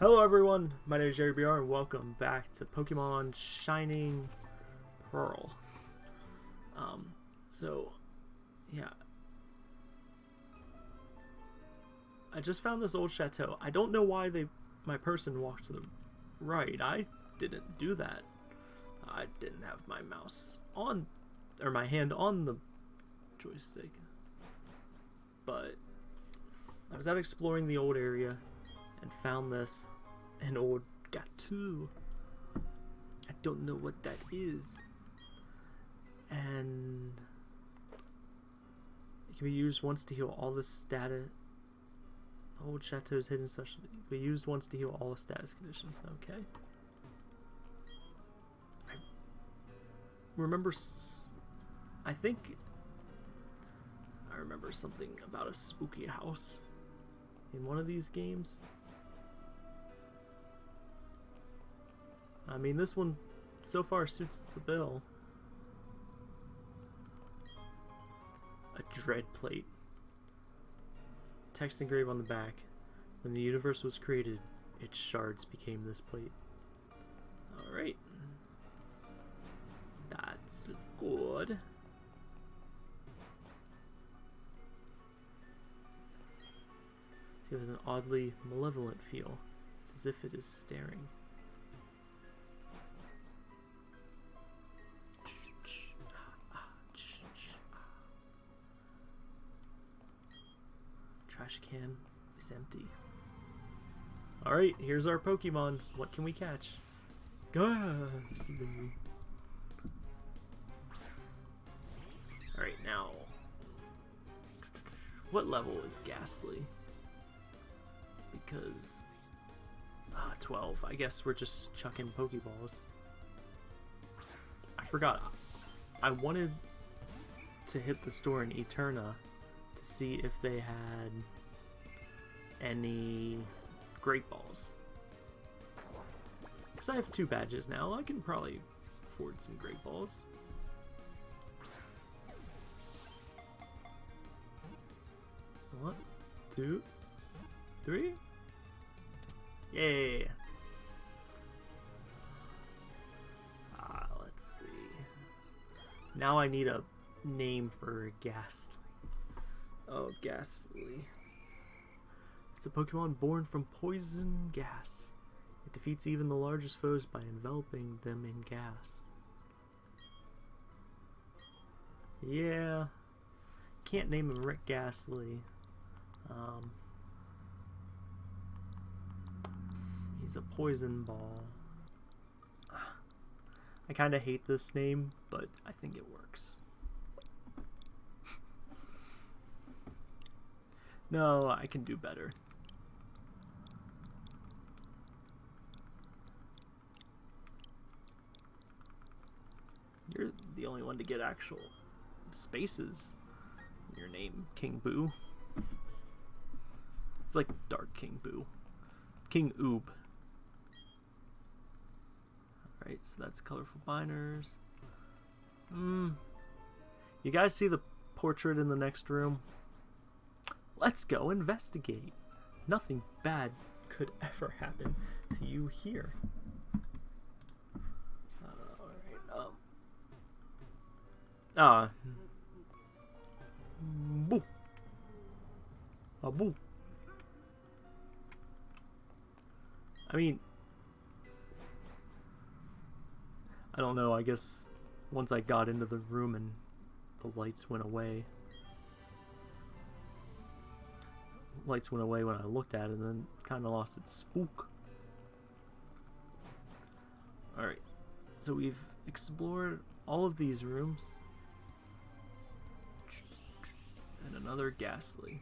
Hello everyone, my name is Jerry BR and welcome back to Pokemon Shining Pearl. Um, so, yeah. I just found this old chateau. I don't know why they, my person walked to the right. I didn't do that. I didn't have my mouse on, or my hand on the joystick. But, I was out exploring the old area and found this an old Gateau. I don't know what that is. And it can be used once to heal all the status. The old chateau's hidden specialty. It can be used once to heal all the status conditions. Okay. I remember. I think. I remember something about a spooky house in one of these games. I mean, this one so far suits the bill. A dread plate. Text engraved on the back. When the universe was created, its shards became this plate. Alright. That's good. It has an oddly malevolent feel. It's as if it is staring. Trash can is empty. Alright, here's our Pokemon. What can we catch? Gastly. Alright, now. What level is Gastly? Because. Ah, 12. I guess we're just chucking Pokeballs. I forgot. I wanted to hit the store in Eterna to see if they had any Great Balls. Because I have two badges now, I can probably afford some Great Balls. One, two, three. Yay! Ah, let's see. Now I need a name for Gastly. Oh, Gastly. It's a Pokemon born from poison gas. It defeats even the largest foes by enveloping them in gas. Yeah. Can't name him Rick Gastly. Um, he's a poison ball. I kind of hate this name, but I think it works. No, I can do better. You're the only one to get actual spaces your name, King Boo. It's like Dark King Boo. King Oob. Alright, so that's colorful binders. Hmm. You guys see the portrait in the next room? Let's go investigate. Nothing bad could ever happen to you here. Alright, um. Ah. Boo. A boo. I mean, I don't know, I guess once I got into the room and the lights went away, lights went away when I looked at it and then kind of lost its spook. Alright, so we've explored all of these rooms. And another Gastly.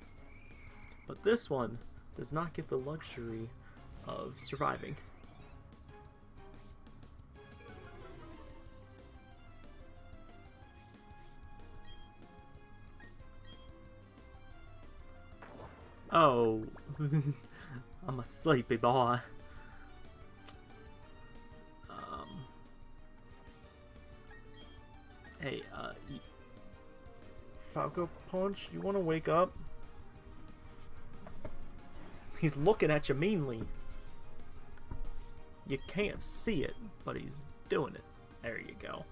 But this one does not get the luxury of surviving. I'm a sleepy boy. Um, hey, uh, Falco Punch, you want to wake up? He's looking at you meanly. You can't see it, but he's doing it. There you go.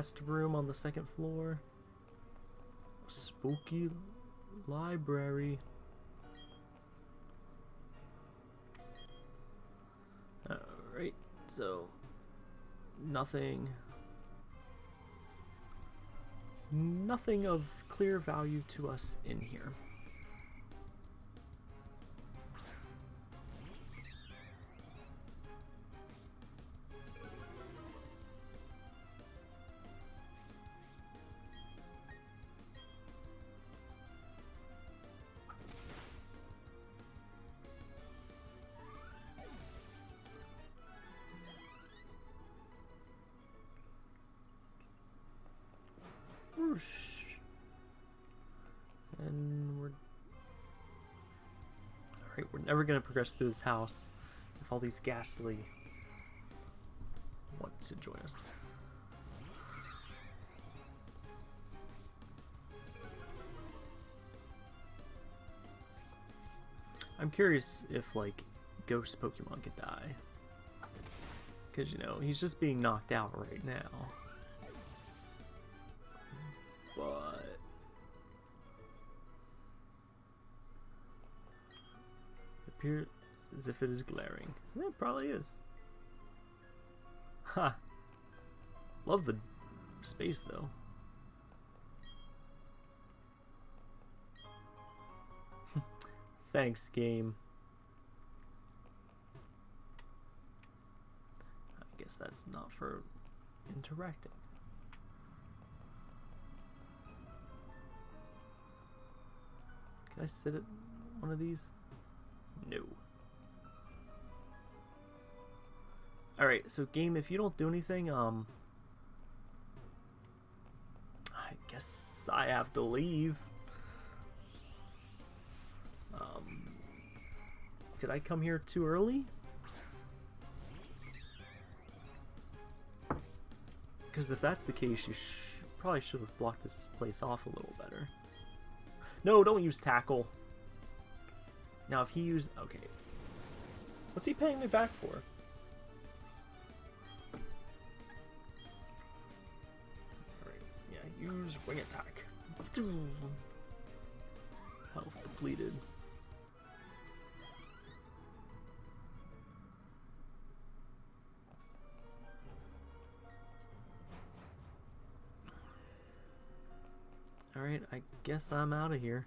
Last room on the second floor. Spooky library. Alright, so nothing nothing of clear value to us in here. Whoosh. And we're Alright, we're never gonna progress through this house if all these Gastly want to join us. I'm curious if like ghost Pokemon could die. Cause you know, he's just being knocked out right now. Appears as if it is glaring. It probably is. Ha! Love the space though. Thanks, game. I guess that's not for interacting. Can I sit at one of these? No. Alright, so game, if you don't do anything, um... I guess I have to leave. Um... Did I come here too early? Because if that's the case, you sh probably should have blocked this place off a little better. No, don't use tackle. Now, if he used... Okay. What's he paying me back for? Alright, yeah, use wing attack. Health depleted. Alright, I guess I'm out of here.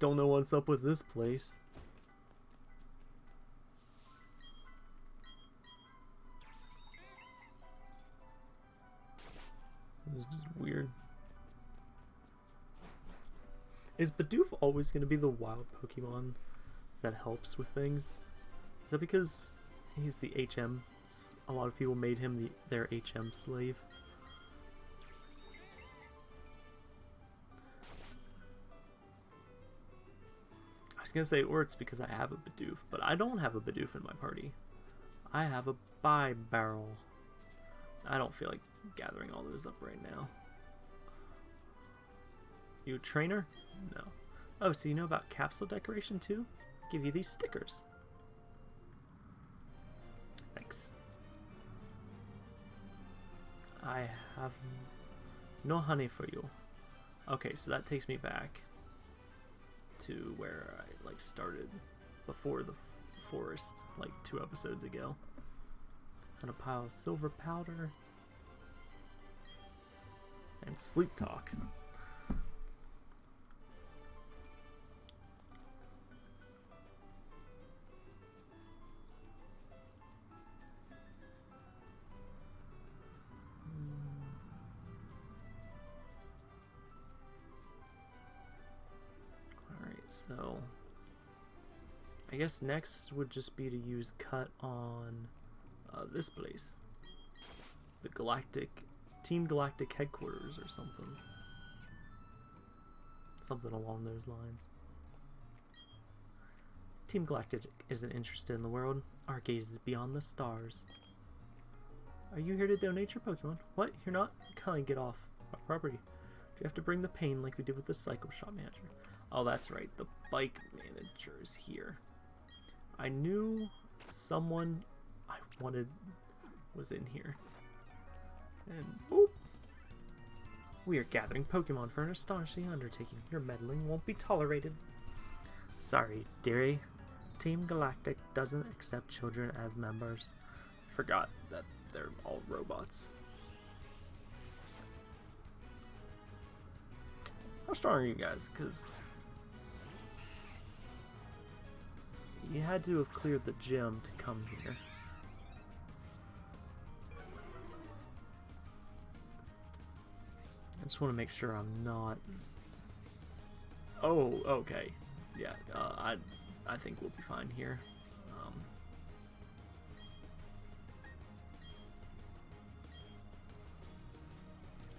Don't know what's up with this place. This is weird. Is Bidoof always going to be the wild Pokemon that helps with things? Is that because he's the HM? A lot of people made him the, their HM slave. Was gonna say, or it's because I have a Bidoof, but I don't have a Bidoof in my party. I have a Bibarel. I don't feel like gathering all those up right now. You a trainer? No. Oh, so you know about capsule decoration too? Give you these stickers. Thanks. I have no honey for you. Okay, so that takes me back to where I like started before the forest, like two episodes ago. And a pile of silver powder and sleep talk. Guess next would just be to use cut on uh, this place. The Galactic, Team Galactic headquarters or something. Something along those lines. Team Galactic isn't interested in the world. Our gaze is beyond the stars. Are you here to donate your Pokemon? What? You're not? Cully, get off our property. Do you have to bring the pain like we did with the Psycho Shop manager? Oh, that's right. The bike manager is here. I knew someone I wanted was in here. And boop. We are gathering Pokemon for an astonishing undertaking. Your meddling won't be tolerated. Sorry, dearie. Team Galactic doesn't accept children as members. Forgot that they're all robots. How strong are you guys? Because you had to have cleared the gym to come here. I just want to make sure I'm not. Oh, okay. Yeah, uh, I, I think we'll be fine here. Um,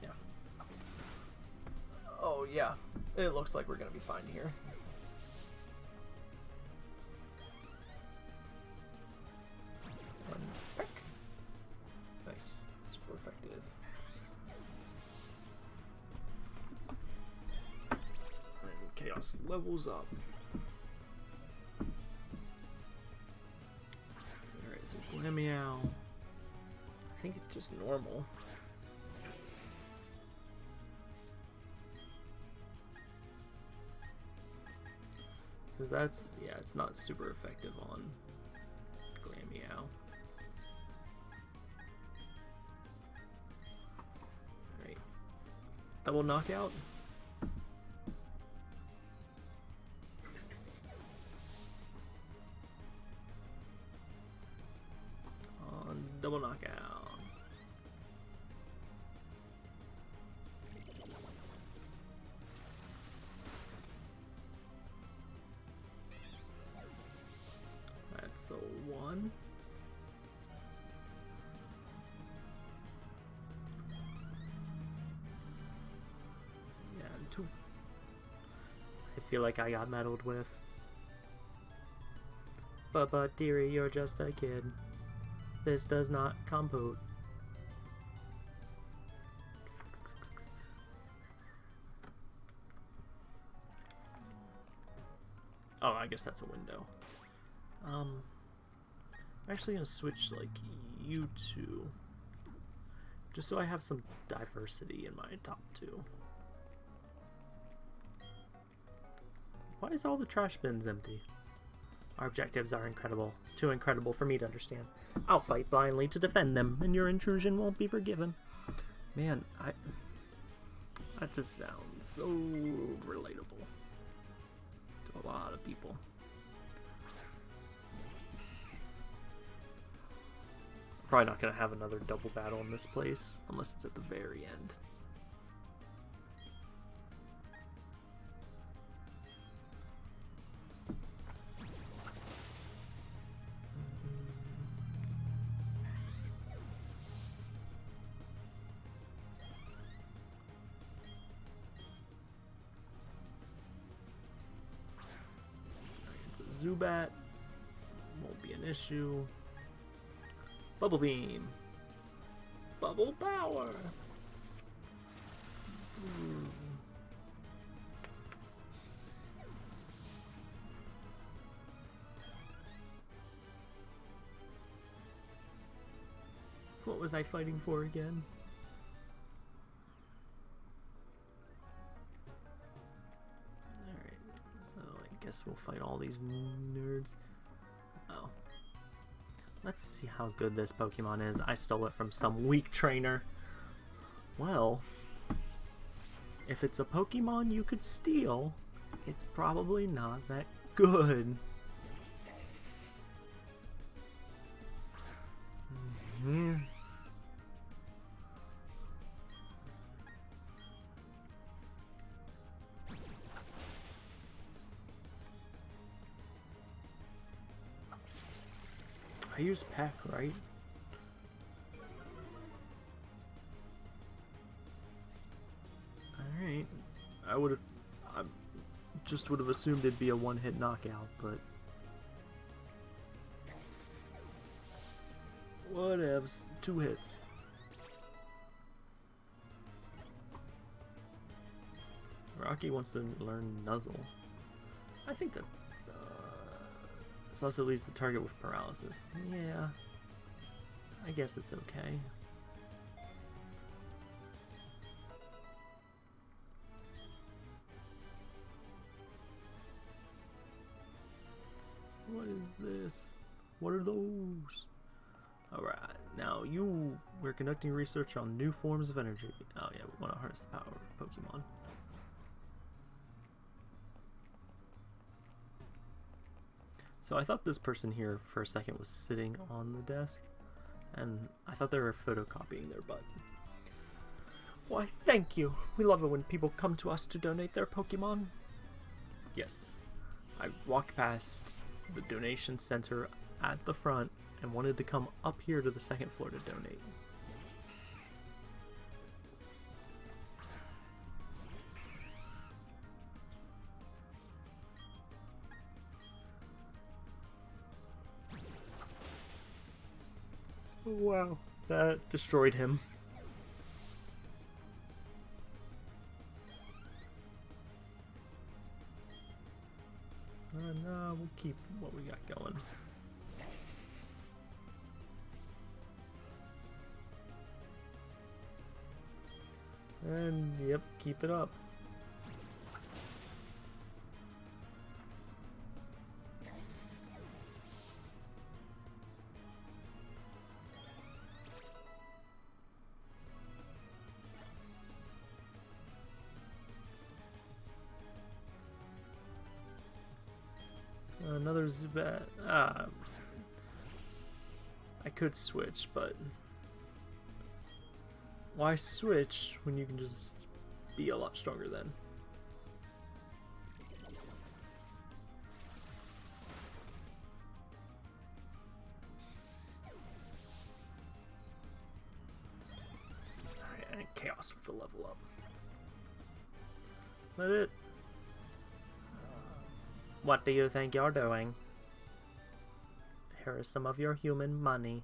yeah. Oh yeah, it looks like we're gonna be fine here. Levels up. Alright, so Glameow. I think it's just normal. Because that's, yeah, it's not super effective on Glameow. Alright. Double knockout. Feel like I got meddled with. But, but, dearie, you're just a kid. This does not compute. Oh, I guess that's a window. Um, I'm actually gonna switch like you two, just so I have some diversity in my top two. Why is all the trash bins empty? Our objectives are incredible, too incredible for me to understand. I'll fight blindly to defend them, and your intrusion won't be forgiven. Man, I that just sounds so relatable to a lot of people. Probably not going to have another double battle in this place, unless it's at the very end. Bubble Beam. Bubble Power. Hmm. What was I fighting for again? Alright, so I guess we'll fight all these nerds. Let's see how good this Pokemon is. I stole it from some weak trainer. Well, if it's a Pokemon you could steal, it's probably not that good. Mhm. I use pack, right? Alright. I would have... I just would have assumed it'd be a one-hit knockout, but... Whatevs. Two hits. Rocky wants to learn Nuzzle. I think that's... Uh this also leaves the target with paralysis. Yeah. I guess it's okay. What is this? What are those? Alright, now you, we're conducting research on new forms of energy. Oh yeah, we want to harness the power of Pokemon. So I thought this person here for a second was sitting on the desk, and I thought they were photocopying their butt. Why, thank you. We love it when people come to us to donate their Pokemon. Yes, I walked past the donation center at the front and wanted to come up here to the second floor to donate. Wow, that destroyed him. Uh, no, we'll keep what we got going. And, yep, keep it up. Zubat. Ah. I could switch, but... Why switch when you can just be a lot stronger then? Chaos with the level up. Let it what do you think you're doing? Here is some of your human money.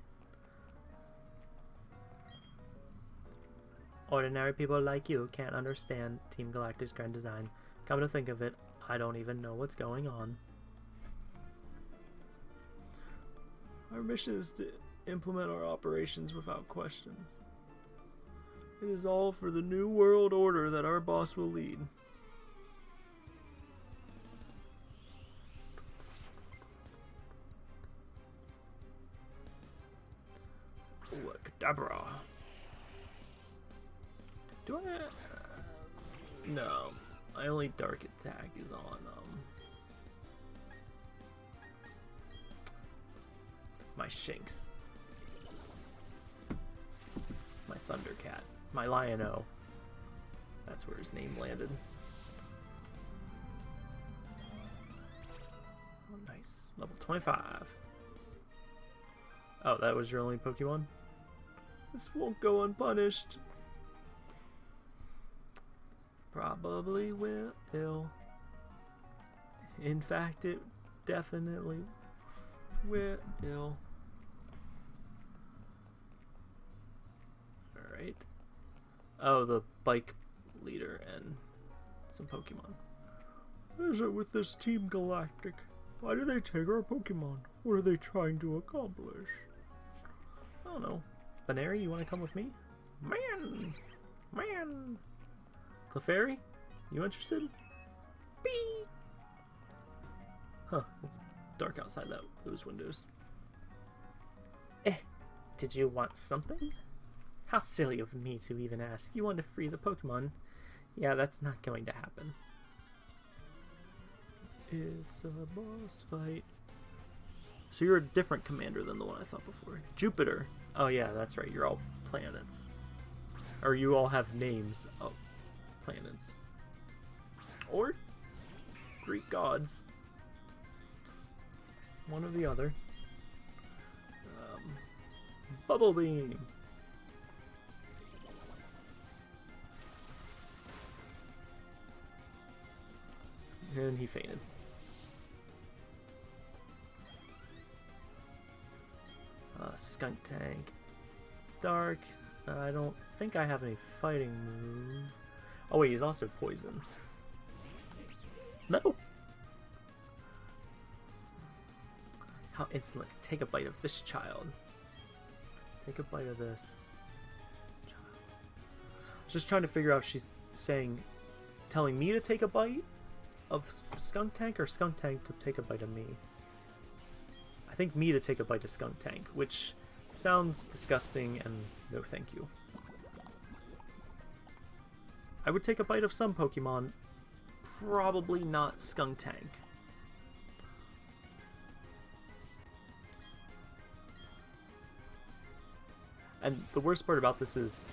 Ordinary people like you can't understand Team Galactic's grand design. Come to think of it, I don't even know what's going on. Our mission is to implement our operations without questions. It is all for the new world order that our boss will lead. Kadabra. Do I? No. My only dark attack is on um my Shinx. My Thundercat. My Lion-O. That's where his name landed. Oh, nice. Level 25. Oh, that was your only Pokemon? This won't go unpunished. Probably will. In fact, it definitely will. Alright. Oh, the bike leader and some Pokemon. What is it with this Team Galactic? Why do they take our Pokemon? What are they trying to accomplish? I don't know. Baneri, you want to come with me? Man! Man! Clefairy, you interested? Bee! Huh, it's dark outside that those windows. Eh, did you want something? How silly of me to even ask. You want to free the Pokemon. Yeah, that's not going to happen. It's a boss fight. So you're a different commander than the one I thought before. Jupiter. Oh yeah, that's right. You're all planets. Or you all have names of planets. Or Greek gods. One or the other. Um, Bubble Beam. And he fainted. Skunk tank. It's dark. Uh, I don't think I have any fighting move. Oh wait, he's also poison. No. How insolent! Take a bite of this child. Take a bite of this. Child. Just trying to figure out if she's saying, telling me to take a bite of Skuntank or Skuntank to take a bite of me. I think me to take a bite of Skuntank, which sounds disgusting and no thank you. I would take a bite of some Pokemon, probably not Skuntank. And the worst part about this is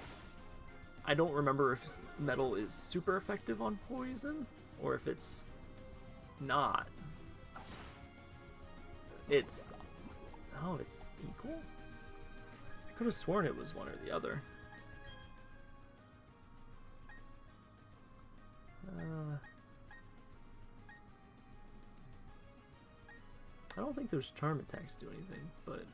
I don't remember if metal is super effective on poison or if it's not. It's oh, it's equal. Could have sworn it was one or the other. Uh, I don't think those charm attacks do anything, but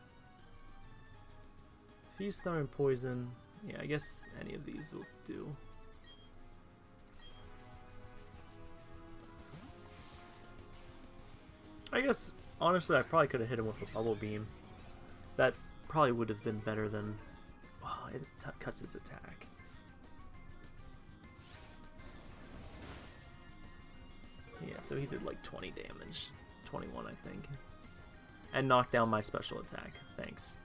Feast, and Poison. Yeah, I guess any of these will do. I guess, honestly, I probably could have hit him with a Bubble Beam. That probably would have been better than... It cuts his attack. Yeah, so he did like 20 damage. 21, I think. And knocked down my special attack. Thanks.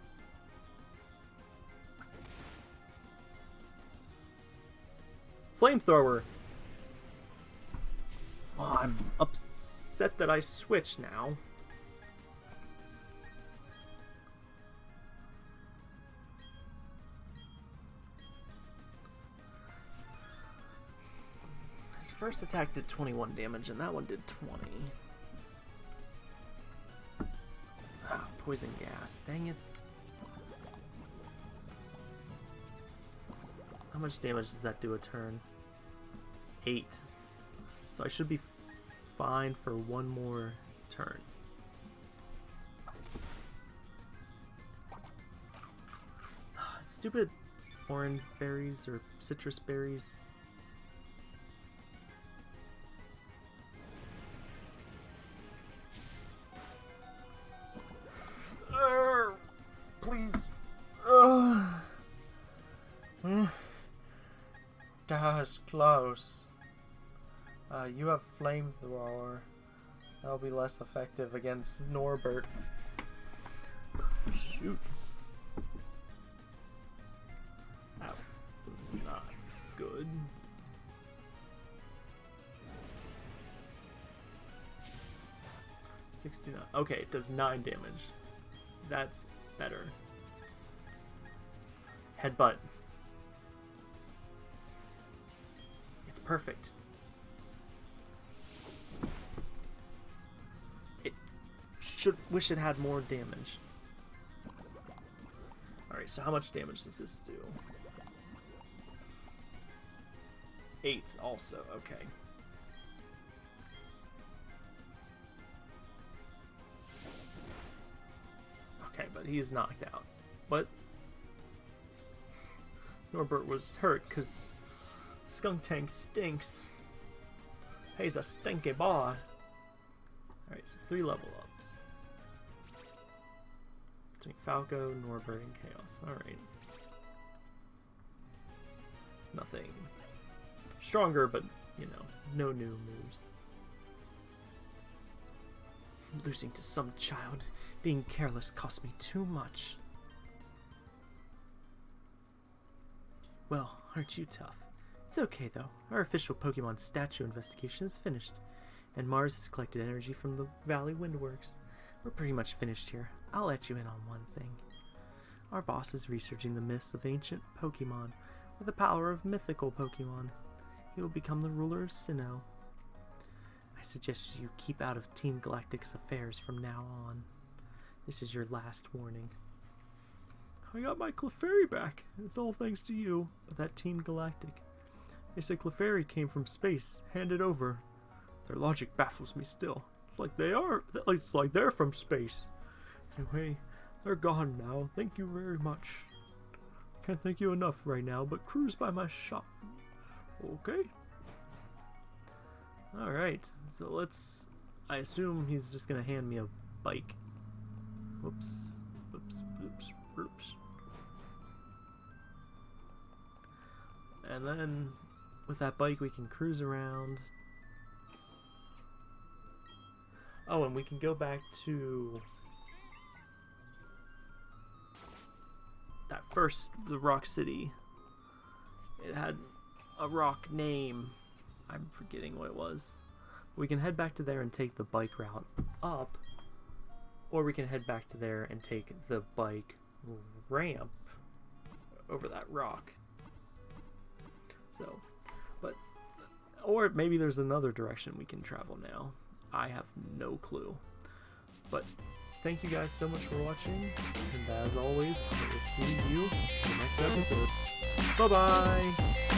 Flamethrower! Oh, I'm upset that I switch now. First attack did 21 damage, and that one did 20. Ah, poison gas. Dang it. How much damage does that do a turn? 8. So I should be fine for one more turn. Stupid orange berries or citrus berries. Close. Uh, you have flamethrower. That'll be less effective against Norbert. Shoot. That was not good. Sixty-nine. Okay, it does nine damage. That's better. Headbutt. Perfect. It should wish it had more damage. Alright, so how much damage does this do? Eight also, okay. Okay, but he's knocked out. But Norbert was hurt because Skuntank stinks. He's a stinky boy. Alright, so three level ups. Between Falco, Norbert, and Chaos. Alright. Nothing stronger, but, you know, no new moves. Losing to some child, being careless cost me too much. Well, aren't you tough? It's okay though. Our official Pokemon statue investigation is finished, and Mars has collected energy from the Valley Windworks. We're pretty much finished here. I'll let you in on one thing. Our boss is researching the myths of ancient Pokemon, with the power of mythical Pokemon. He will become the ruler of Sinnoh. I suggest you keep out of Team Galactic's affairs from now on. This is your last warning. I got my Clefairy back. It's all thanks to you, but that Team Galactic. They say Clefairy came from space, handed it over. Their logic baffles me still. It's like they are. It's like they're from space. Anyway, They're gone now. Thank you very much. Can't thank you enough right now, but cruise by my shop. Okay. Alright, so let's... I assume he's just gonna hand me a bike. Whoops. Whoops. Whoops. Whoops. And then, with that bike, we can cruise around. Oh, and we can go back to that first, the Rock City. It had a rock name. I'm forgetting what it was. We can head back to there and take the bike route up, or we can head back to there and take the bike ramp over that rock. So, but, or maybe there's another direction we can travel now. I have no clue. But thank you guys so much for watching, and as always, I will see you in the next episode. Bye bye!